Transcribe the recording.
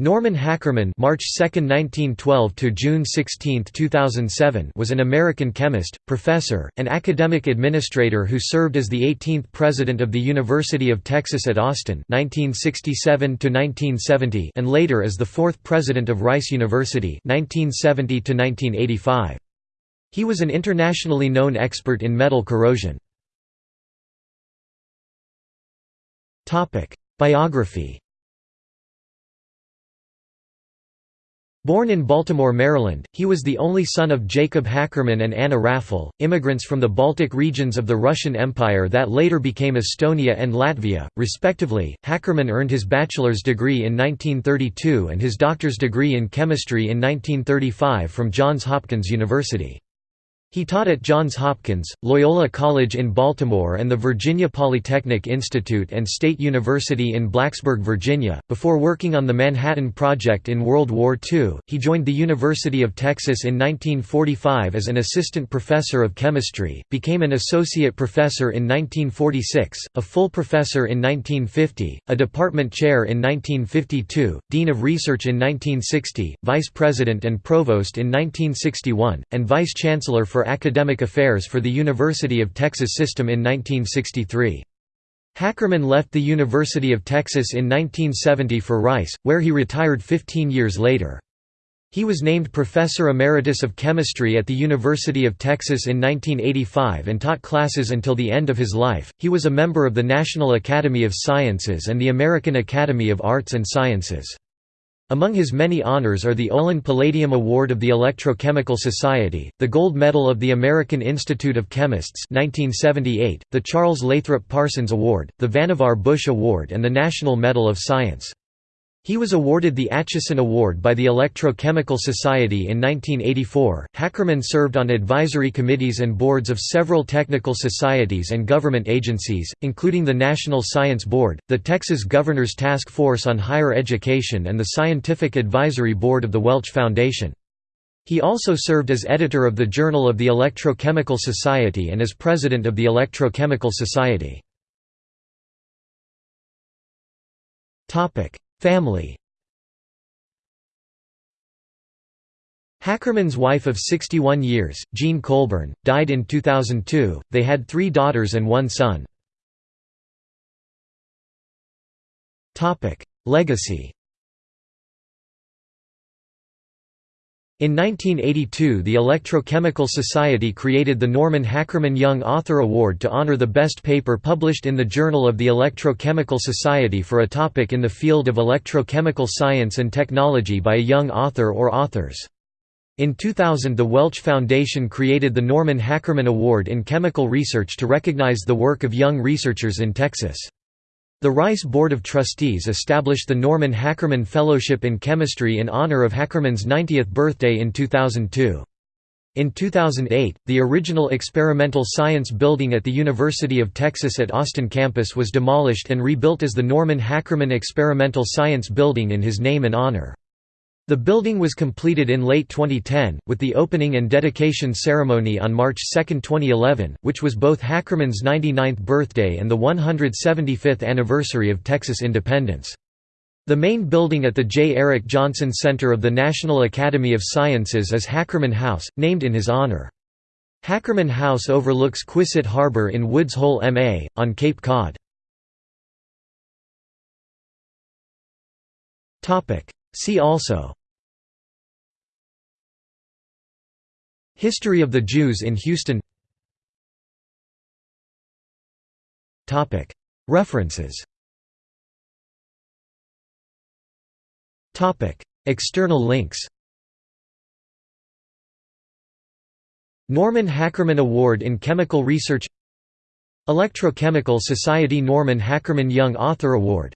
Norman Hackerman (March 2, 1912 to June 16, 2007) was an American chemist, professor, and academic administrator who served as the 18th president of the University of Texas at Austin (1967 to 1970) and later as the fourth president of Rice University (1970 to 1985). He was an internationally known expert in metal corrosion. Topic: Biography Born in Baltimore, Maryland, he was the only son of Jacob Hackerman and Anna Raffel, immigrants from the Baltic regions of the Russian Empire that later became Estonia and Latvia, respectively. Hackerman earned his bachelor's degree in 1932 and his doctor's degree in chemistry in 1935 from Johns Hopkins University. He taught at Johns Hopkins, Loyola College in Baltimore and the Virginia Polytechnic Institute and State University in Blacksburg, Virginia. Before working on the Manhattan Project in World War II, he joined the University of Texas in 1945 as an assistant professor of chemistry, became an associate professor in 1946, a full professor in 1950, a department chair in 1952, dean of research in 1960, vice president and provost in 1961, and vice chancellor for Academic Affairs for the University of Texas System in 1963. Hackerman left the University of Texas in 1970 for Rice, where he retired 15 years later. He was named Professor Emeritus of Chemistry at the University of Texas in 1985 and taught classes until the end of his life. He was a member of the National Academy of Sciences and the American Academy of Arts and Sciences. Among his many honors are the Olin Palladium Award of the Electrochemical Society, the Gold Medal of the American Institute of Chemists 1978, the Charles Lathrop Parsons Award, the Vannevar Bush Award and the National Medal of Science. He was awarded the Acheson Award by the Electrochemical Society in 1984. Hackerman served on advisory committees and boards of several technical societies and government agencies, including the National Science Board, the Texas Governor's Task Force on Higher Education, and the Scientific Advisory Board of the Welch Foundation. He also served as editor of the Journal of the Electrochemical Society and as president of the Electrochemical Society. Family Hackerman's wife of 61 years, Jean Colburn, died in 2002. They had three daughters and one son. Legacy In 1982 the Electrochemical Society created the Norman Hackerman Young Author Award to honor the best paper published in the Journal of the Electrochemical Society for a topic in the field of electrochemical science and technology by a young author or authors. In 2000 the Welch Foundation created the Norman Hackerman Award in Chemical Research to recognize the work of young researchers in Texas. The Rice Board of Trustees established the Norman Hackerman Fellowship in Chemistry in honor of Hackerman's 90th birthday in 2002. In 2008, the original Experimental Science Building at the University of Texas at Austin campus was demolished and rebuilt as the Norman Hackerman Experimental Science Building in his name and honor. The building was completed in late 2010, with the opening and dedication ceremony on March 2, 2011, which was both Hackerman's 99th birthday and the 175th anniversary of Texas independence. The main building at the J. Erik Jonsson Center of the National Academy of Sciences is Hackerman House, named in his honor. Hackerman House overlooks Quissett Harbor in Woods Hole, MA, on Cape Cod. See also History of the Jews in Houston References External links Norman Hackerman Award in Chemical Research Electrochemical Society Norman Hackerman Young Author Award